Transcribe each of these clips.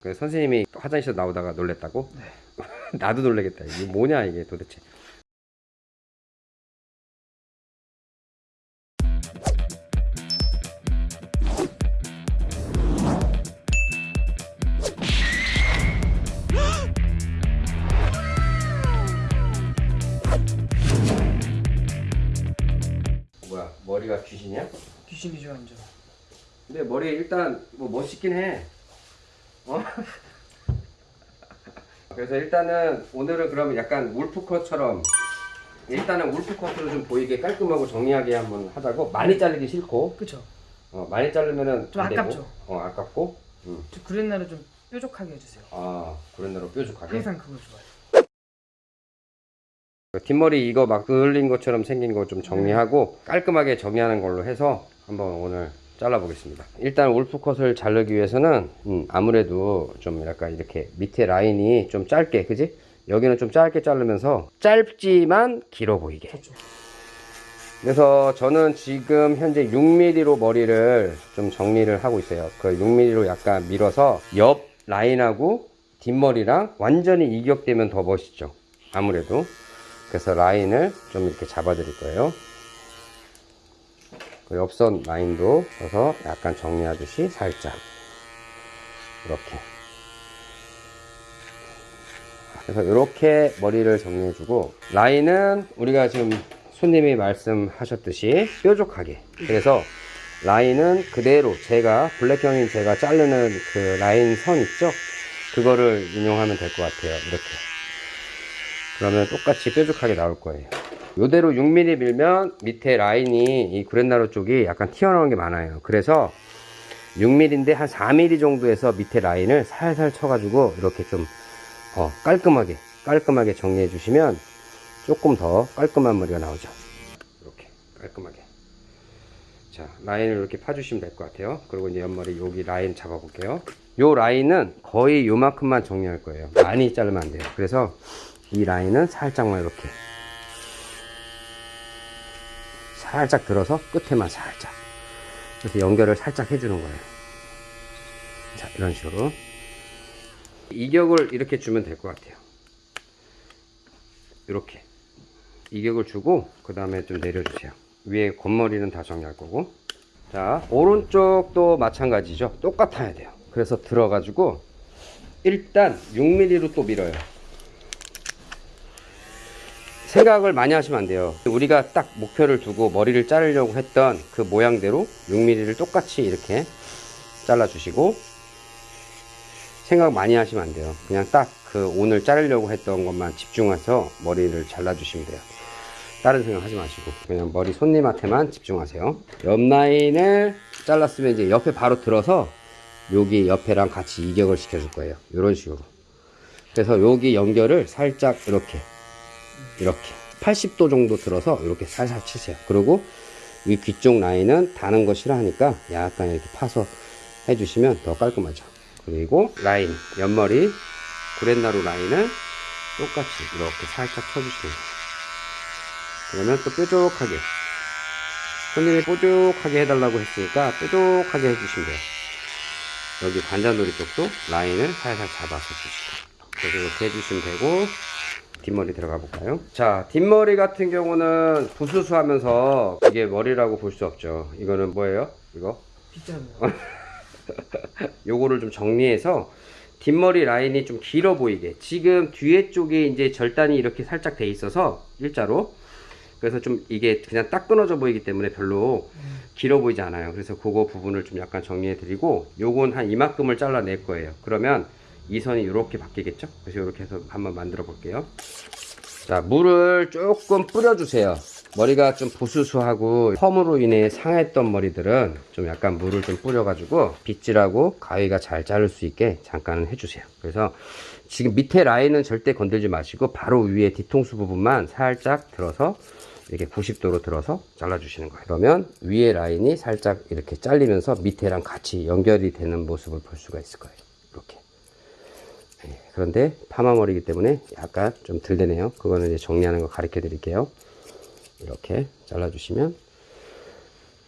그 선생님이 화장실에서 나오다가 놀랬다고? 네. 나도 놀래겠다. 이게 뭐냐 이게 도대체. 뭐야 머리가 귀신이야? 귀신이죠 완전 근데 머리 일단 뭐 멋있긴 해. 어? 그래서 일단은 오늘은 그러면 약간 울프컷처럼 일단은 울프컷으로 좀 보이게 깔끔하고 정리하게 한번 하자고. 많이 자르기 싫고. 그쵸. 어, 많이 자르면은 좀 아깝죠. 어 아깝고. 음. 저 그랜나를 좀 뾰족하게 해주세요. 아 그랜다로 뾰족하게? 항상 그걸 좋아해요. 그 뒷머리 이거 막 그을린 것처럼 생긴 거 좀 정리하고 깔끔하게 정리하는 걸로 해서 한번 오늘 잘라 보겠습니다. 일단 울프컷을 자르기 위해서는 음, 아무래도 좀 약간 이렇게 밑에 라인이 좀 짧게 그지? 여기는 좀 짧게 자르면서 짧지만 길어 보이게. 그래서 저는 지금 현재 6mm로 머리를 좀 정리를 하고 있어요. 그 6mm로 약간 밀어서 옆 라인하고 뒷머리랑 완전히 이격되면 더 멋있죠. 아무래도. 그래서 라인을 좀 이렇게 잡아 드릴 거예요. 그 옆선 라인도 써서 약간 정리하듯이 살짝 이렇게. 그래서 이렇게 머리를 정리해 주고 라인은 우리가 지금 손님이 말씀하셨듯이 뾰족하게. 그래서 라인은 그대로 제가 블랙형인 제가 자르는 그 라인 선 있죠? 그거를 인용하면 될 것 같아요. 이렇게. 그러면 똑같이 뾰족하게 나올 거예요 이대로 6mm 밀면 밑에 라인이 이 구렛나루 쪽이 약간 튀어나오는 게 많아요. 그래서 6mm인데 한 4mm 정도에서 밑에 라인을 살살 쳐가지고 이렇게 좀 어, 깔끔하게 깔끔하게 정리해 주시면 조금 더 깔끔한 머리가 나오죠. 이렇게 깔끔하게. 자 라인을 이렇게 파주시면 될 것 같아요. 그리고 이제 옆머리 여기 라인 잡아 볼게요. 요 라인은 거의 요만큼만 정리할 거예요. 많이 자르면 안 돼요. 그래서 이 라인은 살짝만 이렇게 살짝 들어서 끝에만 살짝 그래서 연결을 살짝 해주는 거예요. 자 이런 식으로. 이격을 이렇게 주면 될 것 같아요. 이렇게. 이격을 주고 그 다음에 좀 내려주세요. 위에 겉머리는 다 정리할 거고. 자 오른쪽도 마찬가지죠. 똑같아야 돼요. 그래서 들어가지고 일단 6mm로 또 밀어요 생각을 많이 하시면 안 돼요. 우리가 딱 목표를 두고 머리를 자르려고 했던 그 모양대로 6mm를 똑같이 이렇게 잘라 주시고 생각 많이 하시면 안 돼요. 그냥 딱 그 오늘 자르려고 했던 것만 집중해서 머리를 잘라 주시면 돼요. 다른 생각 하지 마시고 그냥 머리 손님한테만 집중하세요. 옆 라인을 잘랐으면 이제 옆에 바로 들어서 여기 옆에랑 같이 이격을 시켜 줄 거예요. 이런 식으로. 그래서 여기 연결을 살짝 이렇게 이렇게 80도 정도 들어서 이렇게 살살 치세요. 그리고 이 귀 쪽 라인은 다는 거 싫어하니까 약간 이렇게 파서 해주시면 더 깔끔하죠. 그리고 라인 옆머리 구렛나루 라인을 똑같이 이렇게 살짝 쳐주시면 돼요. 그러면 또 뾰족하게 손님이 뾰족하게 해달라고 했으니까 뾰족하게 해주시면 돼요. 여기 관자놀이 쪽도 라인을 살살 잡아서 주시고 그래서 이렇게 해주시면 되고 뒷머리 들어가 볼까요? 자 뒷머리 같은 경우는 부스스 하면서 이게 머리라고 볼 수 없죠. 이거는 뭐예요? 이거? 빗자루요 요거를 좀 정리해서 뒷머리 라인이 좀 길어 보이게. 지금 뒤에 쪽에 이제 절단이 이렇게 살짝 돼 있어서 일자로. 그래서 좀 이게 그냥 딱 끊어져 보이기 때문에 별로 길어 보이지 않아요. 그래서 그거 부분을 좀 약간 정리해 드리고 요건 한 이만큼을 잘라 낼 거예요. 그러면 이 선이 이렇게 바뀌겠죠? 그래서 이렇게 해서 한번 만들어 볼게요. 자 물을 조금 뿌려 주세요. 머리가 좀 부수수하고 펌으로 인해 상했던 머리들은 좀 약간 물을 좀 뿌려 가지고 빗질하고 가위가 잘 자를 수 있게 잠깐은 해주세요. 그래서 지금 밑에 라인은 절대 건들지 마시고 바로 위에 뒤통수 부분만 살짝 들어서 이렇게 90도로 들어서 잘라 주시는 거예요. 그러면 위에 라인이 살짝 이렇게 잘리면서 밑에랑 같이 연결이 되는 모습을 볼 수가 있을 거예요 그런데 파마 머리이기 때문에 약간 좀 들되네요 그거는 이제 정리하는 거 가르쳐 드릴게요 이렇게 잘라 주시면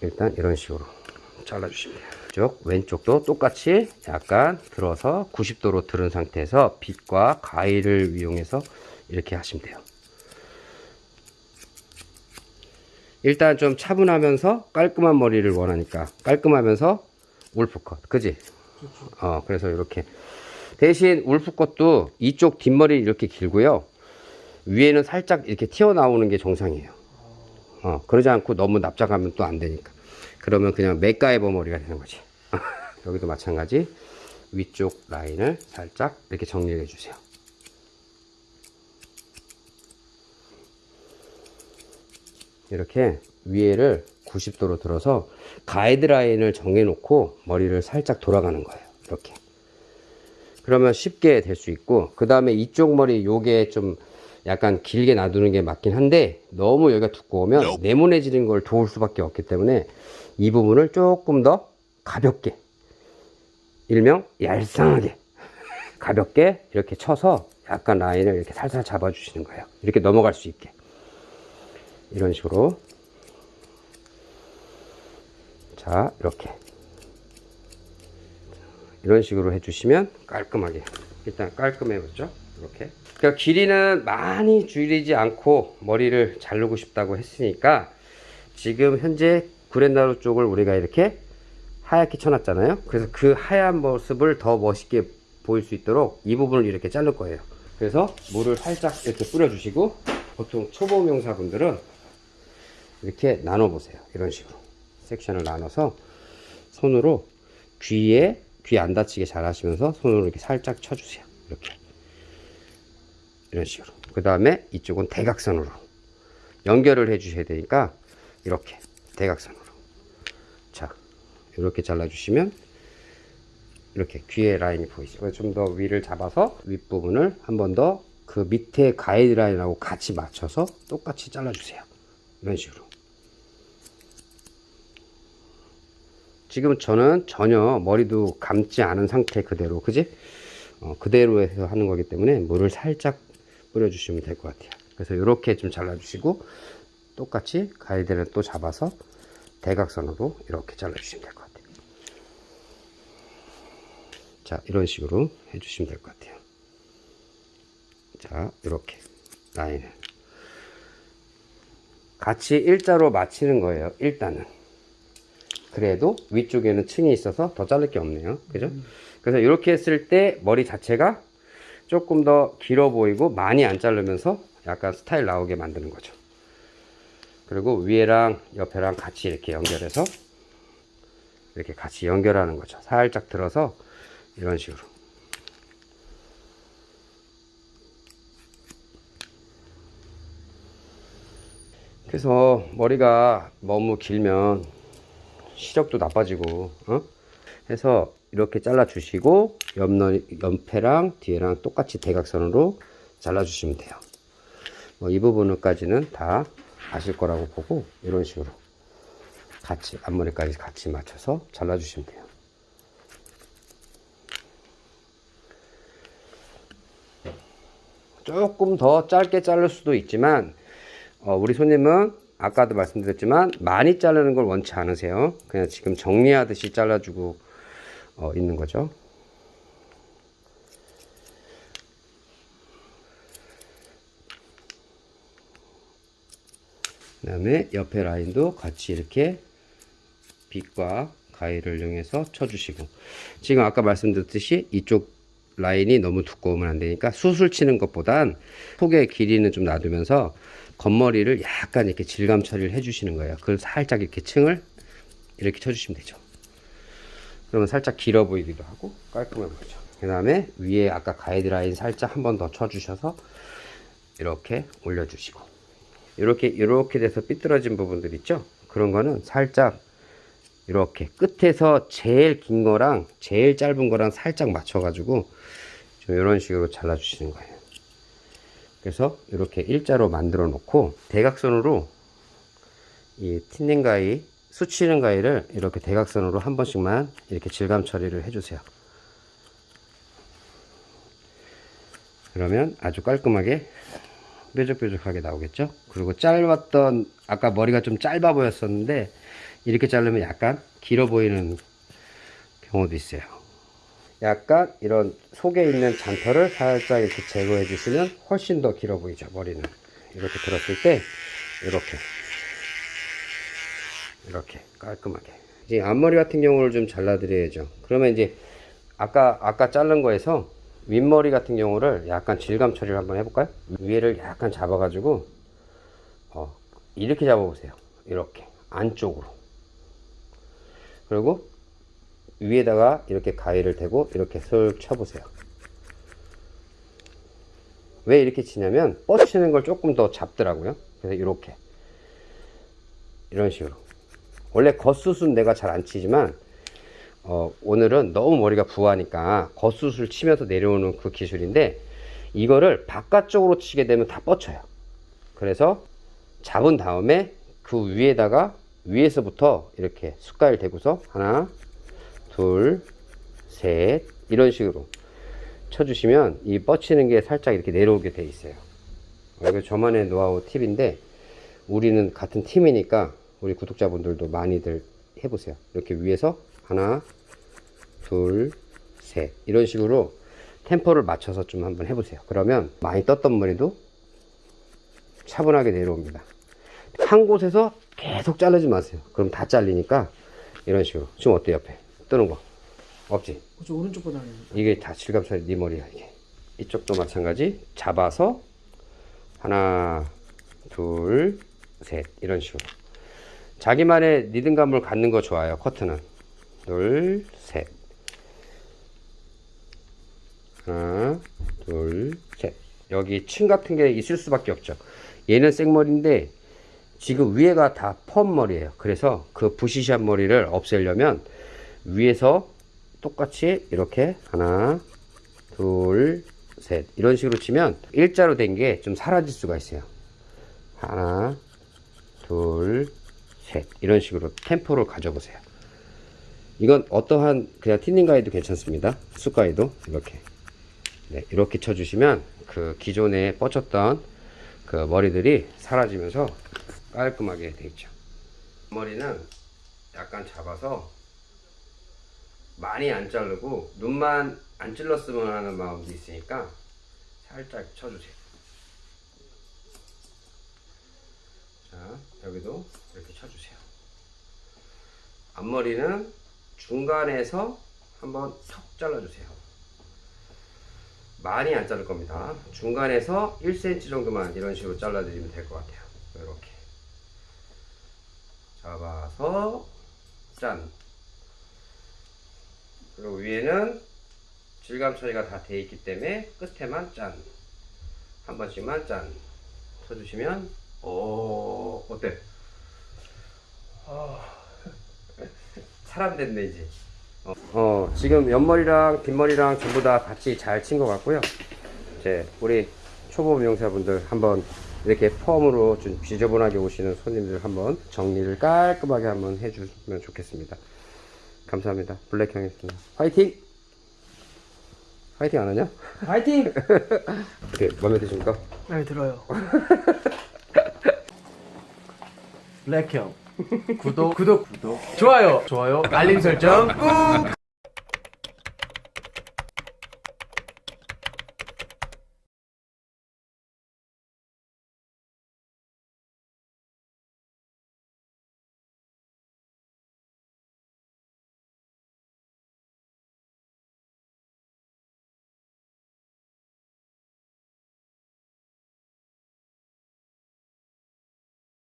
일단 이런 식으로 잘라 주시면 돼요 왼쪽도 똑같이 약간 들어서 90도로 들은 상태에서 빗과 가위를 이용해서 이렇게 하시면 돼요. 일단 좀 차분하면서 깔끔한 머리를 원하니까 깔끔하면서 울프컷 그지? 어 그래서 이렇게 대신 울프컷도 이쪽 뒷머리 이렇게 길고요. 위에는 살짝 이렇게 튀어나오는 게 정상이에요. 어 그러지 않고 너무 납작하면 또 안 되니까. 그러면 그냥 맥가이버 머리가 되는 거지. 여기도 마찬가지. 위쪽 라인을 살짝 이렇게 정리해 주세요. 이렇게 위에를 90도로 들어서 가이드라인을 정해 놓고 머리를 살짝 돌아가는 거예요. 이렇게. 그러면 쉽게 될 수 있고, 그 다음에 이쪽 머리 요게 좀 약간 길게 놔두는 게 맞긴 한데, 너무 여기가 두꺼우면 네모내지는 걸 도울 수밖에 없기 때문에 이 부분을 조금 더 가볍게, 일명 얄쌍하게, 가볍게 이렇게 쳐서 약간 라인을 이렇게 살살 잡아 주시는 거예요. 이렇게 넘어갈 수 있게. 이런 식으로 자 이렇게 이런 식으로 해주시면 깔끔하게 일단 깔끔해졌죠? 이렇게. 그러니까 길이는 많이 줄이지 않고 머리를 자르고 싶다고 했으니까 지금 현재 구렛나루 쪽을 우리가 이렇게 하얗게 쳐놨잖아요. 그래서 그 하얀 모습을 더 멋있게 보일 수 있도록 이 부분을 이렇게 자를 거예요. 그래서 물을 살짝 이렇게 뿌려주시고 보통 초보 명사분들은 이렇게 나눠 보세요. 이런 식으로. 섹션을 나눠서 손으로 귀에 귀 안 다치게 잘 하시면서 손으로 이렇게 살짝 쳐주세요. 이렇게. 이런 식으로. 그 다음에 이쪽은 대각선으로 연결을 해 주셔야 되니까 이렇게 대각선으로. 자 이렇게 잘라 주시면 이렇게 귀에 라인이 보이죠 좀 더 위를 잡아서 윗부분을 한 번 더 그 밑에 가이드라인하고 같이 맞춰서 똑같이 잘라 주세요. 이런 식으로 지금 저는 전혀 머리도 감지 않은 상태 그대로 그지? 어, 그대로 해서 하는 거기 때문에 물을 살짝 뿌려 주시면 될 것 같아요. 그래서 이렇게 좀 잘라 주시고 똑같이 가이드를 또 잡아서 대각선으로 이렇게 잘라 주시면 될 것 같아요. 자 이런 식으로 해 주시면 될 것 같아요. 자 이렇게 라인을. 같이 일자로 맞추는 거예요 일단은 그래도 위쪽에는 층이 있어서 더 자를 게 없네요. 그죠? 그래서 이렇게 했을 때 머리 자체가 조금 더 길어 보이고 많이 안 자르면서 약간 스타일 나오게 만드는 거죠. 그리고 위에랑 옆에랑 같이 이렇게 연결해서 이렇게 같이 연결하는 거죠. 살짝 들어서 이런 식으로. 그래서 머리가 너무 길면 시력도 나빠지고 어? 해서 이렇게 잘라 주시고 옆너, 옆에랑 뒤에랑 똑같이 대각선으로 잘라 주시면 돼요 뭐 이 부분까지는 다 아실 거라고 보고 이런 식으로 같이 앞머리까지 같이 맞춰서 잘라 주시면 돼요 조금 더 짧게 자를 수도 있지만 어, 우리 손님은 아까도 말씀드렸지만 많이 자르는 걸 원치 않으세요. 그냥 지금 정리하듯이 잘라주고 어, 있는 거죠. 그 다음에 옆에 라인도 같이 이렇게 빗과 가위를 이용해서 쳐주시고. 지금 아까 말씀드렸듯이 이쪽 라인이 너무 두꺼우면 안 되니까 수술 치는 것보단 속의 길이는 좀 놔두면서 겉머리를 약간 이렇게 질감 처리를 해주시는 거예요. 그걸 살짝 이렇게 층을 이렇게 쳐주시면 되죠. 그러면 살짝 길어 보이기도 하고 깔끔해 보이죠. 그 다음에 위에 아까 가이드 라인 살짝 한 번 더 쳐주셔서 이렇게 올려주시고 이렇게 이렇게 돼서 삐뚤어진 부분들 있죠. 그런 거는 살짝 이렇게 끝에서 제일 긴 거랑 제일 짧은 거랑 살짝 맞춰 가지고 좀 이런 식으로 잘라 주시는 거예요 그래서 이렇게 일자로 만들어 놓고 대각선으로 이 틴닝 가위 수치는 가위를 이렇게 대각선으로 한 번씩만 이렇게 질감 처리를 해 주세요 그러면 아주 깔끔하게 뾰족뾰족하게 나오겠죠 그리고 짧았던 아까 머리가 좀 짧아 보였었는데 이렇게 자르면 약간 길어 보이는 경우도 있어요. 약간 이런 속에 있는 잔털을 살짝 이렇게 제거해 주시면 훨씬 더 길어 보이죠 머리는. 이렇게 들었을 때 이렇게. 이렇게 깔끔하게. 이제 앞머리 같은 경우를 좀 잘라 드려야죠. 그러면 이제 아까 아까 자른 거에서 윗머리 같은 경우를 약간 질감 처리를 한번 해볼까요? 위에를 약간 잡아 가지고 어, 이렇게 잡아 보세요. 이렇게. 안쪽으로. 그리고 위에다가 이렇게 가위를 대고 이렇게 슬 쳐보세요. 왜 이렇게 치냐면 뻗치는 걸 조금 더 잡더라고요. 그래서 이렇게 이런 식으로 원래 겉수순 내가 잘 안 치지만 어, 오늘은 너무 머리가 부하니까 겉수술 치면서 내려오는 그 기술인데 이거를 바깥쪽으로 치게 되면 다 뻗쳐요. 그래서 잡은 다음에 그 위에다가 위에서부터 이렇게 숟갈 대고서 하나 둘, 셋 이런 식으로 쳐주시면 이 뻗치는 게 살짝 이렇게 내려오게 돼 있어요. 어, 이거 저만의 노하우 팁인데 우리는 같은 팀이니까 우리 구독자분들도 많이들 해보세요. 이렇게 위에서 하나, 둘, 셋 이런 식으로 템포를 맞춰서 좀 한번 해보세요. 그러면 많이 떴던 머리도 차분하게 내려옵니다. 한 곳에서 계속 자르지 마세요. 그럼 다 잘리니까 이런 식으로. 지금 어때 옆에? 뜨는 거. 없지? 저 오른쪽보다 는 이게 다 처리 네 머리야 이게. 이쪽도 마찬가지. 잡아서 하나 둘 셋 이런 식으로. 자기만의 리듬감을 갖는 거 좋아요 커트는. 둘 셋. 하나 둘 셋. 여기 층 같은 게 있을 수밖에 없죠. 얘는 생머리인데 지금 위에가 다 펌 머리예요. 그래서 그 부시시한 머리를 없애려면 위에서 똑같이 이렇게 하나 둘 셋. 이런 식으로 치면 일자로 된 게 좀 사라질 수가 있어요. 하나 둘 셋. 이런 식으로 템포를 가져보세요. 이건 어떠한 그냥 티닝 가이도 괜찮습니다. 쑥 가이도 이렇게. 네, 이렇게 쳐주시면 그 기존에 뻗쳤던 그 머리들이 사라지면서 깔끔하게 돼 있죠. 머리는 약간 잡아서 많이 안 자르고 눈만 안 찔렀으면 하는 마음도 있으니까 살짝 쳐주세요. 자, 여기도 이렇게 쳐주세요. 앞머리는 중간에서 한번 턱 잘라주세요. 많이 안 자를 겁니다. 중간에서 1cm 정도만 이런 식으로 잘라드리면 될 것 같아요. 이렇게 잡아서 짠. 그리고 위에는 질감 처리가 다 돼 있기 때문에 끝에만 짠. 한 번씩만 짠. 쳐주시면, 오, 어때? 아, 사람 됐네, 이제. 어, 어, 지금 옆머리랑 뒷머리랑 전부 다 같이 잘 친 것 같고요. 이제, 우리 초보 미용사분들 한번 이렇게 펌으로 좀 지저분하게 오시는 손님들 한번 정리를 깔끔하게 한번 해주면 좋겠습니다. 감사합니다. 블랙형이었습니다. 화이팅! 화이팅 안 하냐? 파이팅! 어떻게 마음에 드십니까? 네 들어요. 블랙형 구독 구독 구독 좋아요 좋아요 알림 설정 꾹